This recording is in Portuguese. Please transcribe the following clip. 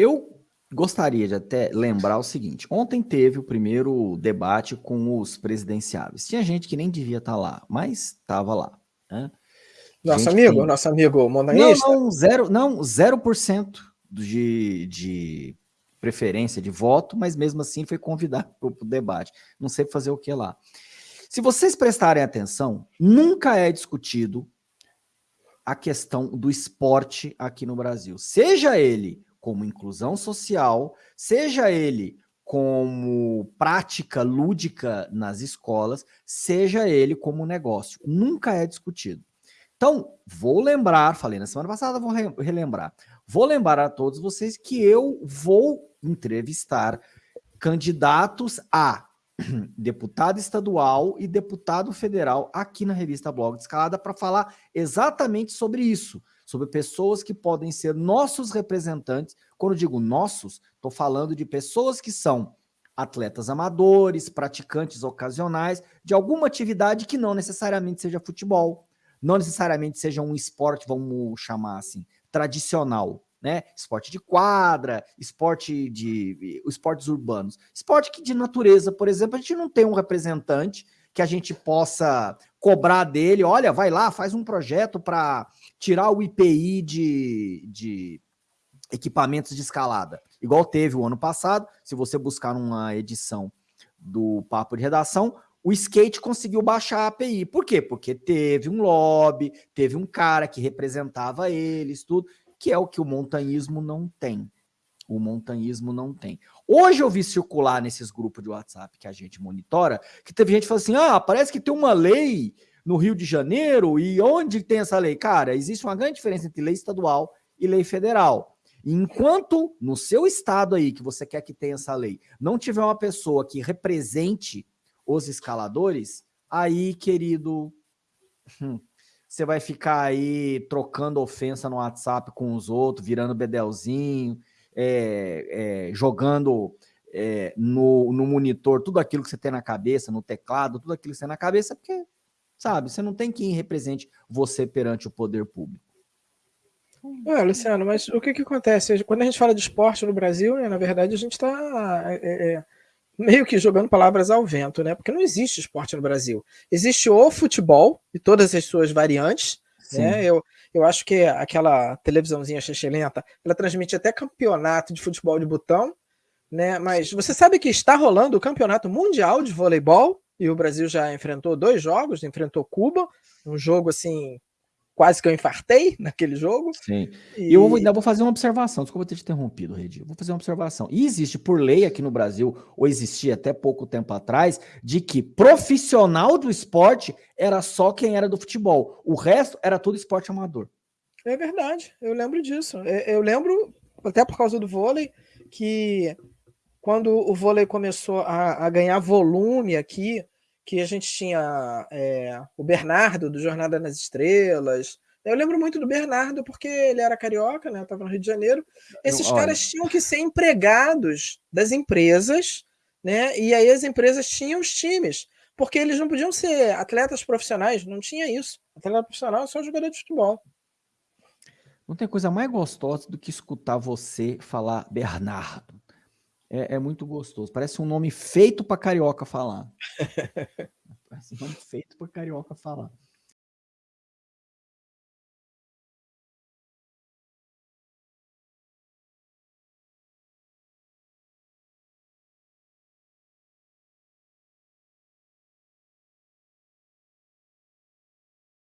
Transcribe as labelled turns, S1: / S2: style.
S1: Eu gostaria de até lembrar o seguinte, ontem teve o primeiro debate com os presidenciáveis. Tinha gente que nem devia estar lá, mas estava lá. Né?
S2: Nosso gente amigo, tem... nosso amigo montanhista?
S1: Não, não, zero, não, 0% de, de preferência de voto, mas mesmo assim foi convidado para o debate. Não sei fazer o que lá. Se vocês prestarem atenção, nunca é discutido a questão do esporte aqui no Brasil. Seja ele como inclusão social, seja ele como prática lúdica nas escolas, seja ele como negócio. Nunca é discutido. Então, vou lembrar, falei na semana passada, vou relembrar. Vou lembrar a todos vocês que eu vou entrevistar candidatos a deputado estadual e deputado federal aqui na revista Blog de Escalada para falar exatamente sobre isso, sobre pessoas que podem ser nossos representantes. Quando digo nossos, estou falando de pessoas que são atletas amadores, praticantes ocasionais de alguma atividade que não necessariamente seja futebol, não necessariamente seja um esporte, vamos chamar assim, tradicional, né? Esporte de quadra, esporte de esportes urbanos. Esporte que de natureza, por exemplo, a gente não tem um representante que a gente possa cobrar dele, olha, vai lá, faz um projeto para tirar o IPI de, de equipamentos de escalada. Igual teve o ano passado, se você buscar uma edição do Papo de Redação, o skate conseguiu baixar a API. Por quê? Porque teve um lobby, teve um cara que representava eles, tudo que é o que o montanhismo não tem. O montanhismo não tem. Hoje eu vi circular nesses grupos de WhatsApp que a gente monitora, que teve gente falando assim, ah, parece que tem uma lei no Rio de Janeiro, e onde tem essa lei? Cara, existe uma grande diferença entre lei estadual e lei federal. Enquanto no seu estado aí, que você quer que tenha essa lei, não tiver uma pessoa que represente os escaladores, aí, querido, hum, você vai ficar aí trocando ofensa no WhatsApp com os outros, virando bedelzinho, é, é, jogando é, no, no monitor tudo aquilo que você tem na cabeça, no teclado, tudo aquilo que você tem na cabeça, porque, sabe, você não tem quem represente você perante o poder público.
S2: É, Luciano, mas o que, que acontece? Quando a gente fala de esporte no Brasil, né, na verdade, a gente está é, é, meio que jogando palavras ao vento, né? Porque não existe esporte no Brasil. Existe o futebol e todas as suas variantes, Sim. né? Eu, eu acho que aquela televisãozinha lenta, ela transmite até campeonato de futebol de botão, né? Mas você sabe que está rolando o campeonato mundial de voleibol e o Brasil já enfrentou dois jogos, enfrentou Cuba, um jogo assim quase que eu infartei naquele jogo.
S1: Sim. E eu ainda vou fazer uma observação, desculpa ter te interrompido, Redi. Vou fazer uma observação. E existe por lei aqui no Brasil, ou existia até pouco tempo atrás, de que profissional do esporte era só quem era do futebol. O resto era todo esporte amador.
S2: É verdade, eu lembro disso. É, eu lembro, até por causa do vôlei, que quando o vôlei começou a, a ganhar volume aqui, que a gente tinha é, o Bernardo, do Jornada nas Estrelas. Eu lembro muito do Bernardo, porque ele era carioca, né? Estava no Rio de Janeiro. Esses Olha. caras tinham que ser empregados das empresas, né? E aí as empresas tinham os times, porque eles não podiam ser atletas profissionais, não tinha isso. Atleta profissional é só jogador de futebol.
S1: Não tem coisa mais gostosa do que escutar você falar Bernardo é, é muito gostoso. Parece um nome feito para carioca falar. Parece um nome feito para carioca falar.